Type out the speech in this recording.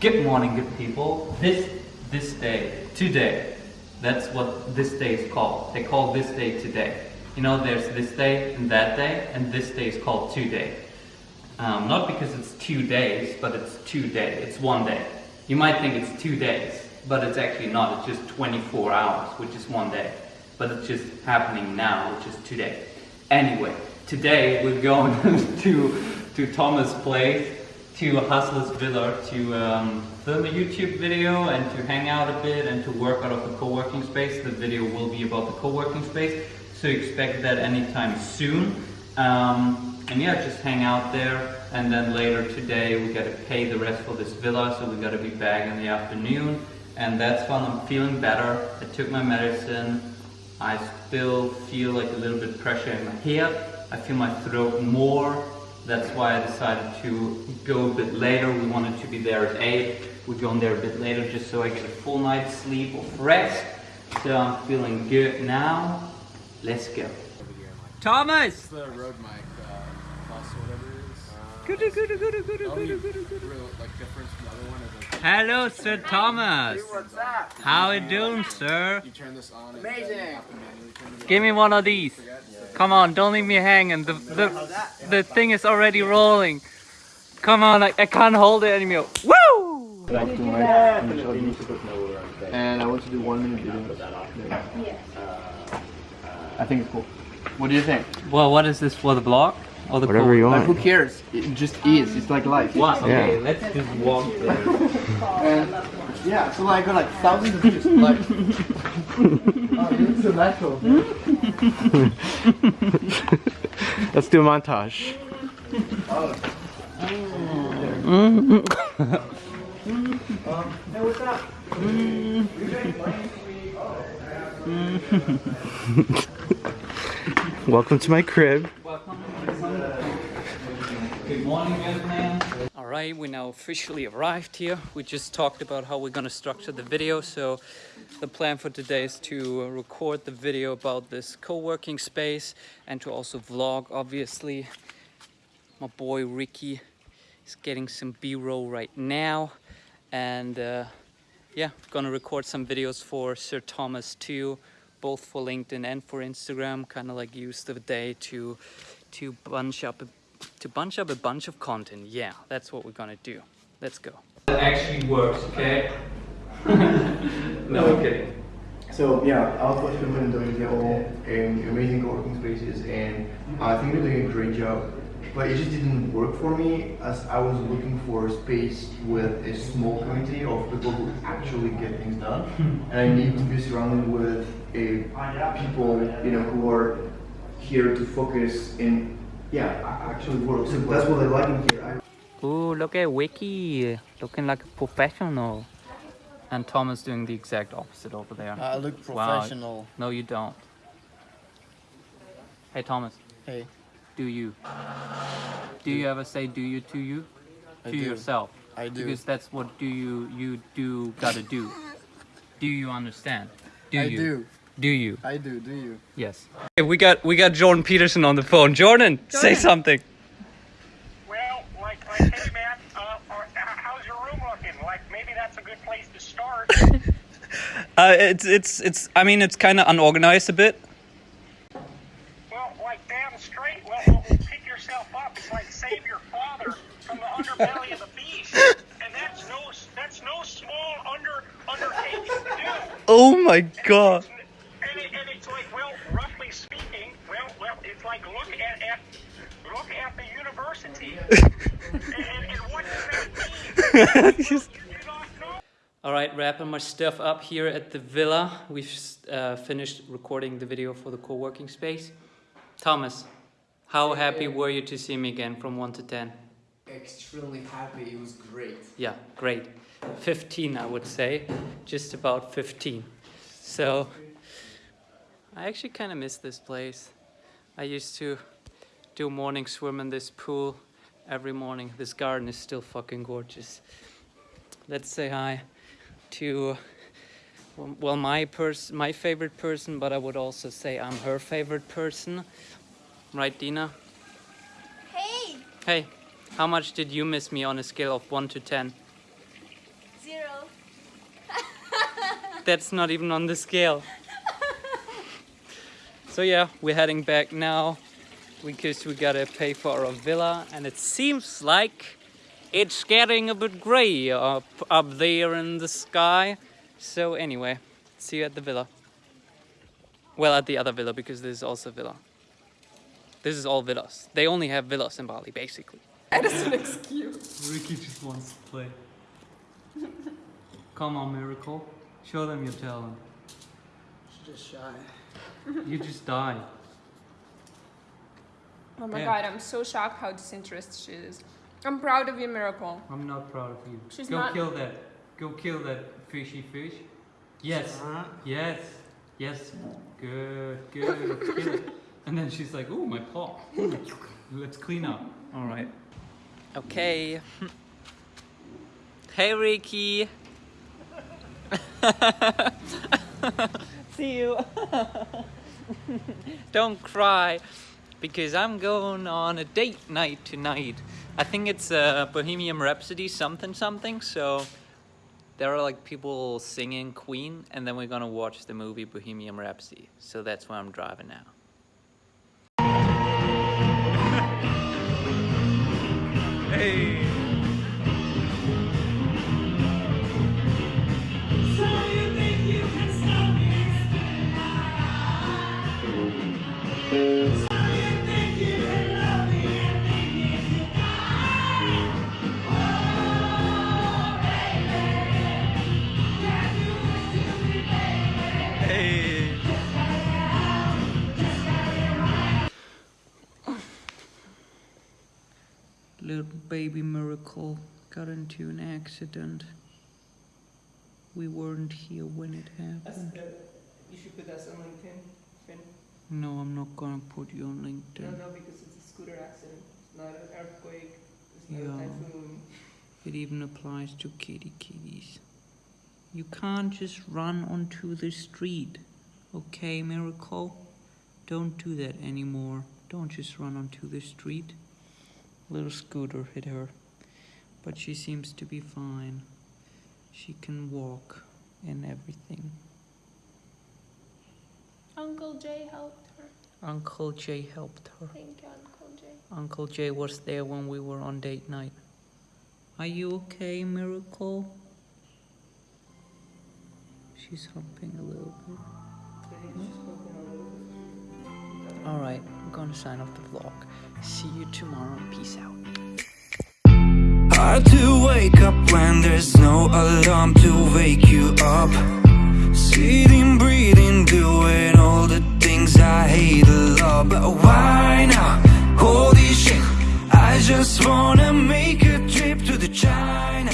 Good morning, good people. This this day, today, that's what this day is called. They call this day today. You know, there's this day and that day, and this day is called today. Um, not because it's two days, but it's two days. It's one day. You might think it's two days, but it's actually not. It's just 24 hours, which is one day. But it's just happening now, which is today. Anyway, today we're going to to Thomas' place to Hustlers Villa to um, film a YouTube video and to hang out a bit and to work out of the co-working space. The video will be about the co-working space, so expect that anytime soon. Um, and yeah, just hang out there. And then later today we got to pay the rest for this villa, so we got to be back in the afternoon. And that's when I'm feeling better. I took my medicine. I still feel like a little bit pressure in my head. I feel my throat more that's why I decided to go a bit later. We wanted to be there at 8. We're going there a bit later just so I get a full night's sleep of rest. So I'm feeling good now. Let's go. Thomas! the Rode mic, difference from the other one is like Hello, Sir Thomas. What's up? How you doing, sir? you turn this on Amazing. then you have to manually turn it Give me one of these. Come on, don't leave me hanging. The, the, the thing is already rolling. Come on, I, I can't hold it anymore. Woo! Back to my and I want to do one minute videos. Uh, I think it's cool. What do you think? Well, what is this for the blog? Or the Whatever you Like, who cares? It just is. It's like life. What? Okay, Yeah. let's just walk there. And yeah, so like I got like thousands of views. Like, oh, it's so natural. Let's do a montage. Hey, what's up? Welcome to my crib. Morning, gentlemen. All right, we now officially arrived here. We just talked about how we're gonna structure the video. So the plan for today is to record the video about this co-working space and to also vlog, obviously. My boy Ricky is getting some B-roll right now. And uh, yeah, gonna record some videos for Sir Thomas too, both for LinkedIn and for Instagram. Kind of like use the day to to bunch up a, to bunch up a bunch of content. Yeah, that's what we're gonna do. Let's go. That actually works, okay? no, I'm kidding. So yeah, I was watching them doing the all um, amazing co-working spaces, and I think they're doing a great job. But it just didn't work for me, as I was looking for a space with a small community of people who actually get things done, and I need to be surrounded with a people you know who are here to focus and yeah actually work. So that's what I like in here. I Ooh, look at Wiki, looking like a professional. And Thomas doing the exact opposite over there. I look Wow. professional. No, you don't. Hey, Thomas. Hey. Do you? Do you ever say "do you" to you? I to do. yourself. I do. Because that's what do you you do gotta do. Do you understand? Do I you? do. Do you? I do. Do you? Yes. Okay, we got we got Jordan Peterson on the phone. Jordan, say something. Well, like, like, hey man, uh, or, h- how's your room looking? Like, maybe that's a good place to start. Uh, it's it's it's. I mean, it's kind of unorganized a bit. well, like, damn straight. Well, well, well, pick yourself up. It's like save your father from the underbelly of the beast, and that's no that's no small under undertaking to do. Oh my god. And, it, and it's like, well, roughly speaking, well, well, it's like look at, at look at the university, and, and, and what does that mean? Just- You do not know. All right, wrapping my stuff up here at the villa. We've uh, finished recording the video for the co-working space. Thomas, how happy were you to see me again from 1 to 10? Extremely happy. It was great. Yeah, great. 15, I would say. Just about 15. So, I actually kind of miss this place. I used to do morning swim in this pool every morning. This garden is still fucking gorgeous. Let's say hi to well my person, my favorite person, but I would also say I'm her favorite person. Right, Dina? Hey, Hey, how much did you miss me on a scale of 1 to 10? Zero. That's not even on the scale. So yeah, we're heading back now because we gotta pay for our villa and it seems like it's getting a bit grey up, up there in the sky. So anyway, see you at the villa. Well, at the other villa because this is also a villa. This is all villas. They only have villas in Bali, basically. That is an excuse. Ricky just wants to play. Come on, Miracle. Show them your talent. She's just shy. You just die. Oh my Yeah. god, I'm so shocked how disinterested she is. I'm proud of you, Miracle. I'm not proud of you. She's Go not- kill that. Go kill that fishy fish. Yes. Yes. Yes. Good. Good. kill it. And then she's like, "Oh, my paw. Let's clean up." All right. Okay. Hey, Ricky. See you. Don't cry, because I'm going on a date night tonight. I think it's uh, Bohemian Rhapsody something something. So there are like people singing Queen, and then we're gonna watch the movie Bohemian Rhapsody. So that's why I'm driving now. hey. Hey. Baby miracle got into an accident. We weren't here when it happened. You should put us on LinkedIn, Finn. No, I'm not gonna put you on LinkedIn. no, no, because it's a scooter accident. It's not an earthquake. It's not Yeah. a typhoon. It even applies to kitty kitties. You can't just run onto the street. Okay, Miracle? Don't do that anymore. Don't just run onto the street. Little scooter hit her. But she seems to be fine. She can walk and everything. Uncle Jay helped her. Uncle Jay helped her. Thank you, Uncle Jay. Uncle Jay was there when we were on date night. Are you okay, Miracle? She's humping a little bit. Alright, I'm gonna sign off the vlog. See you tomorrow. Peace out. Hard to wake up when there's no alarm to wake you up. Sitting, breathing, doing all the things I hate a lot. But why now? Holy shit, I just wanna make a trip to the China.